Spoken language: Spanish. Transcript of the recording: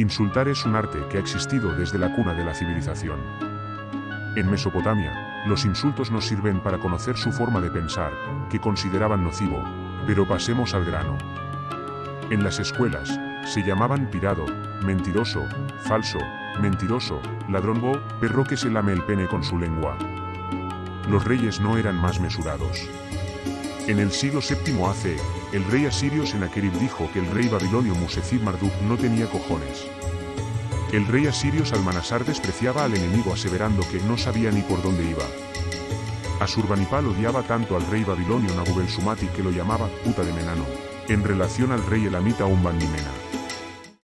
Insultar es un arte que ha existido desde la cuna de la civilización. En Mesopotamia, los insultos nos sirven para conocer su forma de pensar, que consideraban nocivo, pero pasemos al grano. En las escuelas, se llamaban pirado, mentiroso, falso, mentiroso, ladrón o perro que se lame el pene con su lengua. Los reyes no eran más mesurados. En el siglo VII AC, el rey asirio Sennacherib dijo que el rey babilonio Musecib Marduk no tenía cojones. El rey asirio Salmanasar despreciaba al enemigo aseverando que no sabía ni por dónde iba. Asurbanipal odiaba tanto al rey babilonio Nabubel Sumati que lo llamaba puta de Menano, en relación al rey elamita Umbandimena.